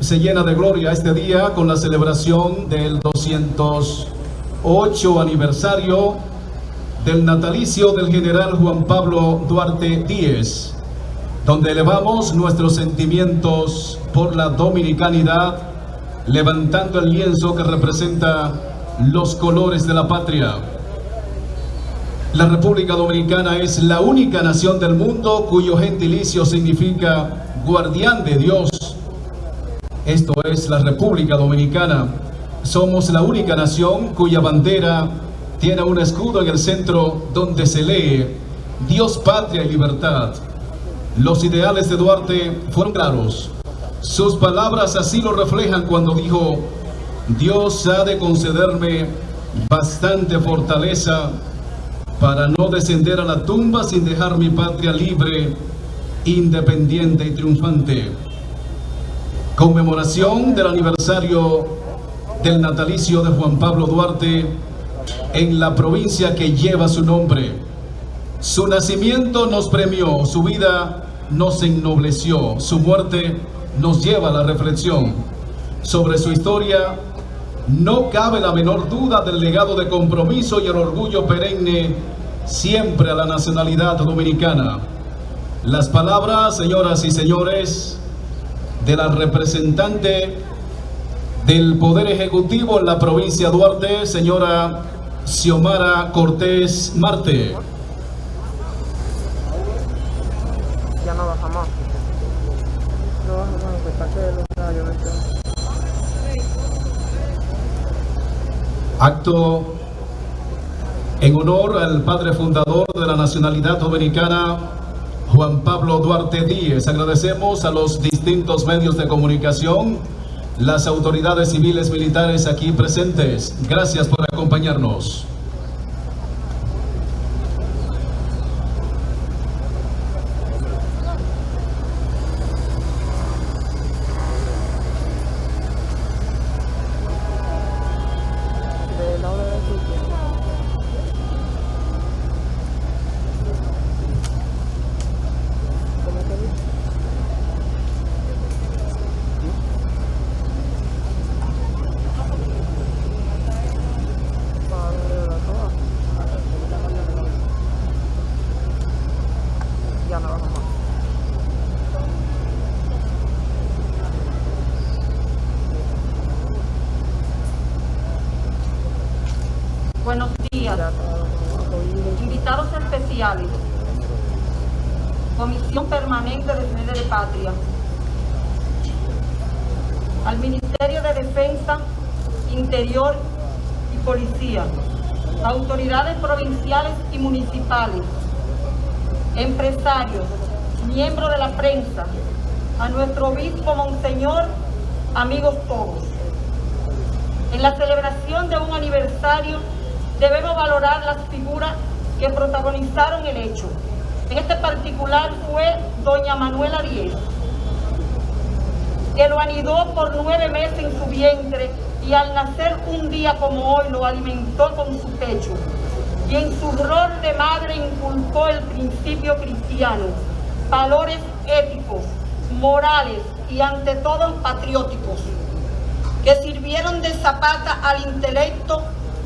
se llena de gloria este día con la celebración del 208 aniversario del natalicio del general Juan Pablo Duarte Díez, donde elevamos nuestros sentimientos por la dominicanidad, levantando el lienzo que representa los colores de la patria. La República Dominicana es la única nación del mundo cuyo gentilicio significa guardián de Dios. Esto es la República Dominicana. Somos la única nación cuya bandera tiene un escudo en el centro donde se lee Dios, patria y libertad. Los ideales de Duarte fueron claros. Sus palabras así lo reflejan cuando dijo, Dios ha de concederme bastante fortaleza para no descender a la tumba sin dejar mi patria libre, independiente y triunfante. Conmemoración del aniversario del natalicio de Juan Pablo Duarte en la provincia que lleva su nombre. Su nacimiento nos premió, su vida nos ennobleció, su muerte nos lleva a la reflexión. Sobre su historia no cabe la menor duda del legado de compromiso y el orgullo perenne siempre a la nacionalidad dominicana. Las palabras, señoras y señores, de la representante del Poder Ejecutivo en la provincia de Duarte, señora Xiomara Cortés Marte. Ya no bajamos. No bajamos, pues para que Acto en honor al padre fundador de la nacionalidad dominicana, Juan Pablo Duarte Díez. Agradecemos a los distintos medios de comunicación, las autoridades civiles militares aquí presentes. Gracias por acompañarnos. de la hora de su ¿Cómo que dice? Padre de la toa. Ya no bajamos. Buenos días, Ya todo oído. Invitados especiales, Comisión Permanente de Defensa de Patria, al Ministerio de Defensa, Interior y Policía, autoridades provinciales y municipales, empresarios, miembros de la prensa, a nuestro obispo Monseñor, amigos todos. En la celebración de un aniversario debemos valorar las figuras que protagonizaron el hecho. En este particular fue doña Manuela Díez, que lo anidó por nueve meses en su vientre y al nacer un día como hoy lo alimentó con su pecho. Y en su rol de madre inculcó el principio cristiano, valores éticos, morales y ante todo patrióticos que sirvieron de zapata al intelecto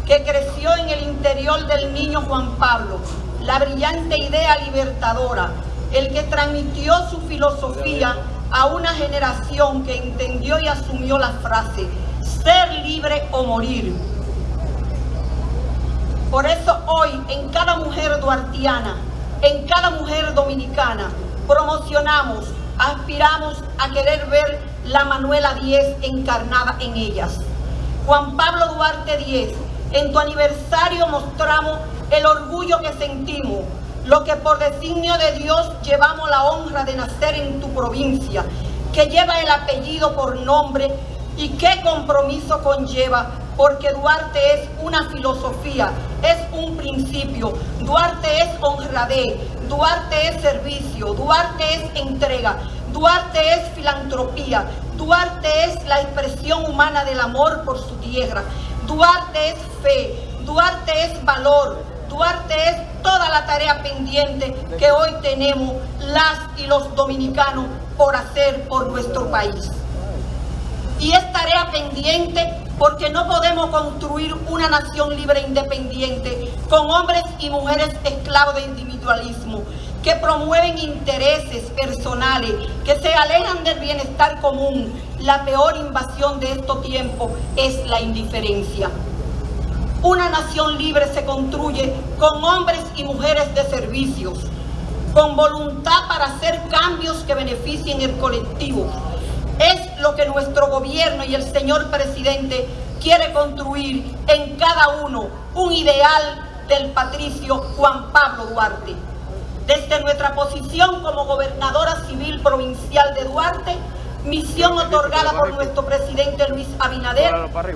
que creció en el interior del niño Juan Pablo, la brillante idea libertadora, el que transmitió su filosofía a una generación que entendió y asumió la frase, ser libre o morir. Por eso hoy en cada mujer duartiana, en cada mujer dominicana, promocionamos, aspiramos a querer ver la Manuela 10 encarnada en ellas. Juan Pablo Duarte 10, en tu aniversario mostramos el orgullo que sentimos, lo que por designio de Dios llevamos la honra de nacer en tu provincia, que lleva el apellido por nombre y qué compromiso conlleva, porque Duarte es una filosofía, es un principio, Duarte es honradez, Duarte es servicio, Duarte es entrega, Duarte es filantropía, Duarte es la expresión humana del amor por su tierra, Duarte es fe, Duarte es valor, Duarte es toda la tarea pendiente que hoy tenemos las y los dominicanos por hacer por nuestro país. Y es tarea pendiente porque no podemos construir una nación libre e independiente con hombres y mujeres esclavos de individualismo que promueven intereses personales, que se alejan del bienestar común. La peor invasión de estos tiempos es la indiferencia. Una nación libre se construye con hombres y mujeres de servicios, con voluntad para hacer cambios que beneficien el colectivo. Es lo que nuestro gobierno y el señor presidente quiere construir en cada uno, un ideal del patricio Juan Pablo Duarte. Desde nuestra posición como gobernadora civil provincial de Duarte, misión otorgada por nuestro presidente Luis Abinader,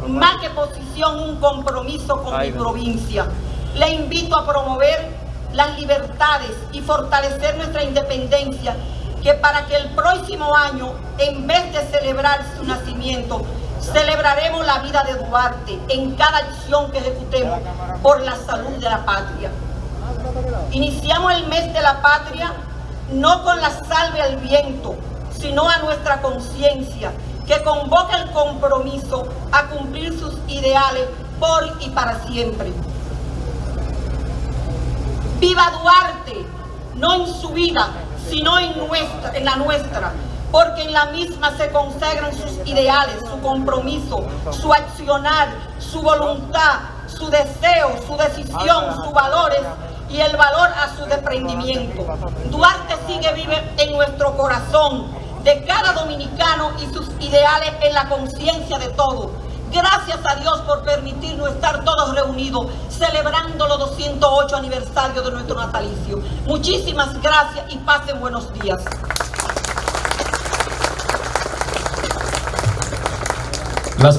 más que posición, un compromiso con mi provincia. Le invito a promover las libertades y fortalecer nuestra independencia, que para que el próximo año, en vez de celebrar su nacimiento, celebraremos la vida de Duarte en cada acción que ejecutemos por la salud de la patria. Iniciamos el mes de la patria no con la salve al viento, sino a nuestra conciencia, que convoca el compromiso a cumplir sus ideales por y para siempre. Viva Duarte, no en su vida, sino en, nuestra, en la nuestra, porque en la misma se consagran sus ideales, su compromiso, su accionar, su voluntad, su deseo, su decisión, sus valores y el valor a su desprendimiento. Duarte sigue vive en nuestro corazón, de cada dominicano y sus ideales en la conciencia de todos. Gracias a Dios por permitirnos estar todos reunidos celebrando los 208 aniversarios de nuestro natalicio. Muchísimas gracias y pasen buenos días. Las